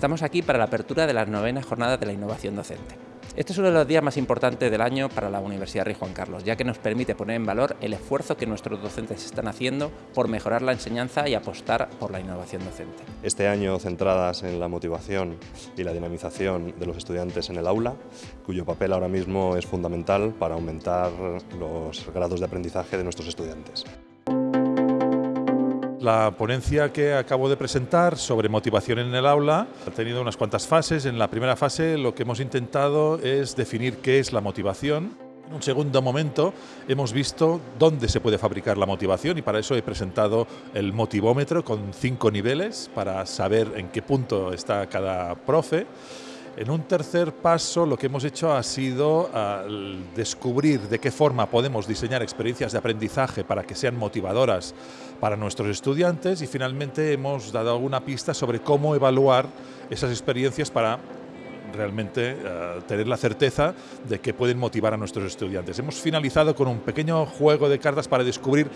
Estamos aquí para la apertura de las novenas jornadas de la innovación docente. Este es uno de los días más importantes del año para la Universidad Rey Juan Carlos, ya que nos permite poner en valor el esfuerzo que nuestros docentes están haciendo por mejorar la enseñanza y apostar por la innovación docente. Este año centradas en la motivación y la dinamización de los estudiantes en el aula, cuyo papel ahora mismo es fundamental para aumentar los grados de aprendizaje de nuestros estudiantes. La ponencia que acabo de presentar sobre motivación en el aula ha tenido unas cuantas fases. En la primera fase lo que hemos intentado es definir qué es la motivación. En un segundo momento hemos visto dónde se puede fabricar la motivación y para eso he presentado el motivómetro con cinco niveles para saber en qué punto está cada profe. En un tercer paso lo que hemos hecho ha sido descubrir de qué forma podemos diseñar experiencias de aprendizaje para que sean motivadoras para nuestros estudiantes y finalmente hemos dado alguna pista sobre cómo evaluar esas experiencias para realmente eh, tener la certeza de que pueden motivar a nuestros estudiantes. Hemos finalizado con un pequeño juego de cartas para descubrir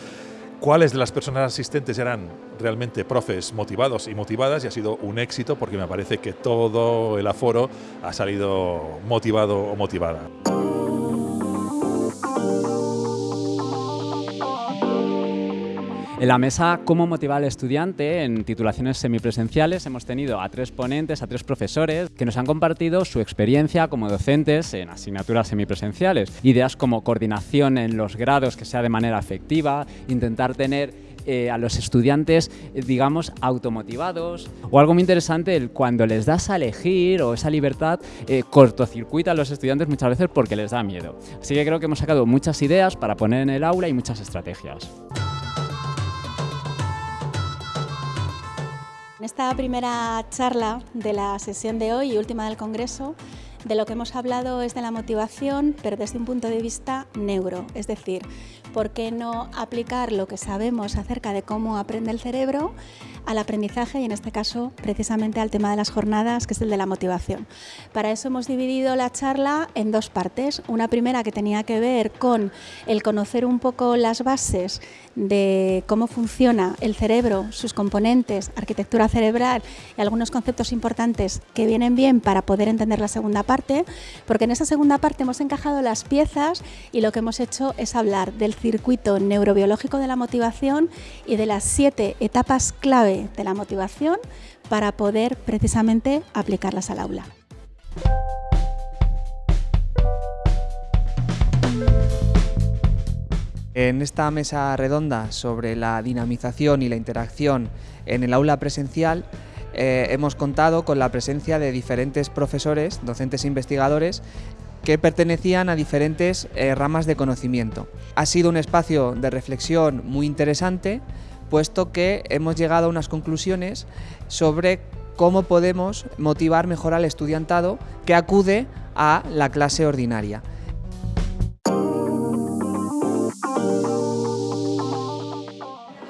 cuáles de las personas asistentes eran realmente profes motivados y motivadas y ha sido un éxito porque me parece que todo el aforo ha salido motivado o motivada. En la mesa Cómo motivar al estudiante en titulaciones semipresenciales hemos tenido a tres ponentes, a tres profesores que nos han compartido su experiencia como docentes en asignaturas semipresenciales. Ideas como coordinación en los grados que sea de manera efectiva, intentar tener eh, a los estudiantes, eh, digamos, automotivados. O algo muy interesante, el cuando les das a elegir o esa libertad, eh, cortocircuita a los estudiantes muchas veces porque les da miedo. Así que creo que hemos sacado muchas ideas para poner en el aula y muchas estrategias. En esta primera charla de la sesión de hoy y última del Congreso, de lo que hemos hablado es de la motivación, pero desde un punto de vista neuro, es decir, ¿por qué no aplicar lo que sabemos acerca de cómo aprende el cerebro al aprendizaje y en este caso precisamente al tema de las jornadas, que es el de la motivación? Para eso hemos dividido la charla en dos partes. Una primera que tenía que ver con el conocer un poco las bases de cómo funciona el cerebro, sus componentes, arquitectura cerebral y algunos conceptos importantes que vienen bien para poder entender la segunda parte, porque en esa segunda parte hemos encajado las piezas y lo que hemos hecho es hablar del circuito neurobiológico de la motivación y de las siete etapas clave de la motivación para poder precisamente aplicarlas al aula. En esta mesa redonda sobre la dinamización y la interacción en el aula presencial eh, hemos contado con la presencia de diferentes profesores, docentes e investigadores que pertenecían a diferentes eh, ramas de conocimiento. Ha sido un espacio de reflexión muy interesante, puesto que hemos llegado a unas conclusiones sobre cómo podemos motivar mejor al estudiantado que acude a la clase ordinaria.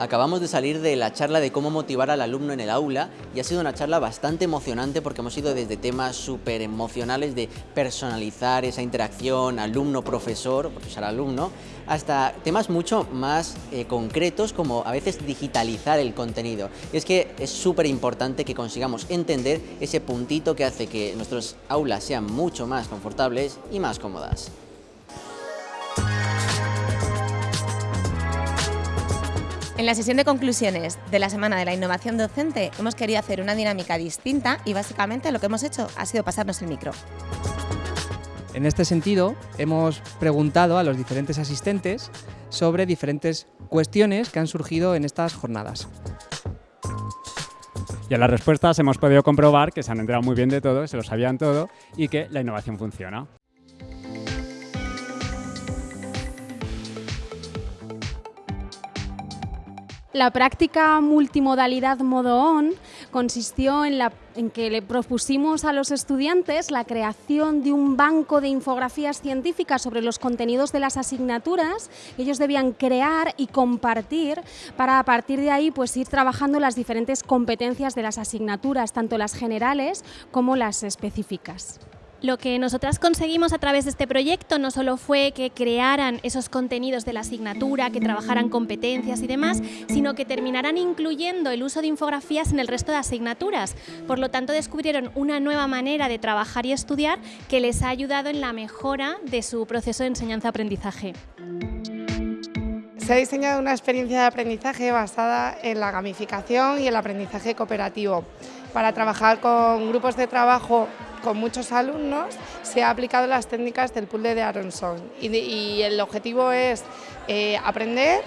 Acabamos de salir de la charla de cómo motivar al alumno en el aula y ha sido una charla bastante emocionante porque hemos ido desde temas súper emocionales de personalizar esa interacción alumno-profesor, profesor-alumno, hasta temas mucho más eh, concretos como a veces digitalizar el contenido. Y es que es súper importante que consigamos entender ese puntito que hace que nuestras aulas sean mucho más confortables y más cómodas. En la sesión de conclusiones de la Semana de la Innovación Docente hemos querido hacer una dinámica distinta y básicamente lo que hemos hecho ha sido pasarnos el micro. En este sentido, hemos preguntado a los diferentes asistentes sobre diferentes cuestiones que han surgido en estas jornadas. Y en las respuestas hemos podido comprobar que se han enterado muy bien de todo, se lo sabían todo y que la innovación funciona. La práctica multimodalidad modo on consistió en, que le propusimos a los estudiantes la creación de un banco de infografías científicas sobre los contenidos de las asignaturas que ellos debían crear y compartir para a partir de ahí pues ir trabajando las diferentes competencias de las asignaturas, tanto las generales como las específicas. Lo que nosotras conseguimos a través de este proyecto no solo fue que crearan esos contenidos de la asignatura, que trabajaran competencias y demás, sino que terminaran incluyendo el uso de infografías en el resto de asignaturas. Por lo tanto, descubrieron una nueva manera de trabajar y estudiar que les ha ayudado en la mejora de su proceso de enseñanza-aprendizaje. Se ha diseñado una experiencia de aprendizaje basada en la gamificación y el aprendizaje cooperativo. Para trabajar con grupos de trabajo con muchos alumnos se ha aplicado las técnicas del pool de Aronson y, el objetivo es eh, aprender,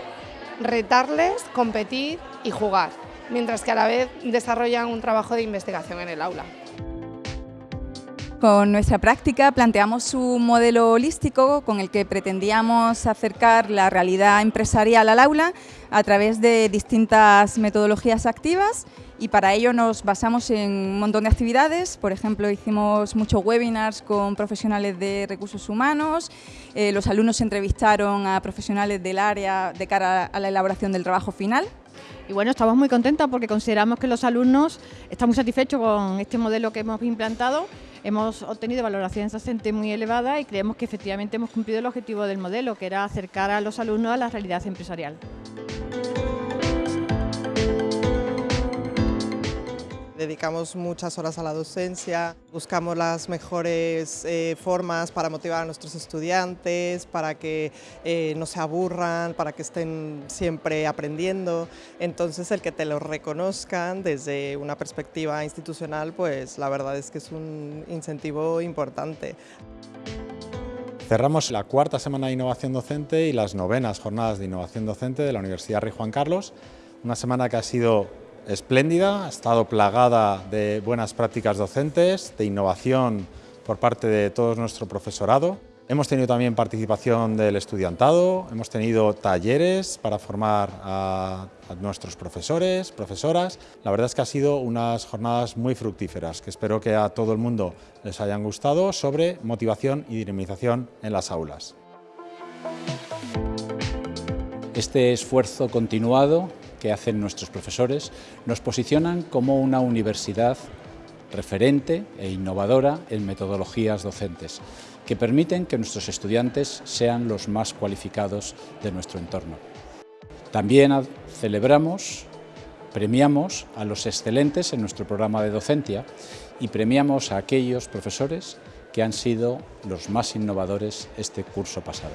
retarles, competir y jugar, mientras que a la vez desarrollan un trabajo de investigación en el aula. Con nuestra práctica planteamos un modelo holístico con el que pretendíamos acercar la realidad empresarial al aula a través de distintas metodologías activas y para ello nos basamos en un montón de actividades, por ejemplo hicimos muchos webinars con profesionales de recursos humanos, eh, los alumnos entrevistaron a profesionales del área de cara a la elaboración del trabajo final. Y bueno, estamos muy contentos porque consideramos que los alumnos están muy satisfechos con este modelo que hemos implantado Hemos obtenido valoraciones docentes muy elevadas y creemos que efectivamente hemos cumplido el objetivo del modelo, que era acercar a los alumnos a la realidad empresarial. Dedicamos muchas horas a la docencia, buscamos las mejores eh, formas para motivar a nuestros estudiantes, para que eh, no se aburran, para que estén siempre aprendiendo. Entonces el que te lo reconozcan desde una perspectiva institucional, pues la verdad es que es un incentivo importante. Cerramos la cuarta semana de innovación docente y las novenas jornadas de innovación docente de la Universidad Rey Juan Carlos. Una semana que ha sido espléndida, ha estado plagada de buenas prácticas docentes, de innovación por parte de todo nuestro profesorado. Hemos tenido también participación del estudiantado, hemos tenido talleres para formar a, nuestros profesores, profesoras. La verdad es que ha sido unas jornadas muy fructíferas que espero que a todo el mundo les hayan gustado sobre motivación y dinamización en las aulas. Este esfuerzo continuado que hacen nuestros profesores nos posicionan como una universidad referente e innovadora en metodologías docentes, que permiten que nuestros estudiantes sean los más cualificados de nuestro entorno. También celebramos, premiamos a los excelentes en nuestro programa de docencia y premiamos a aquellos profesores que han sido los más innovadores este curso pasado.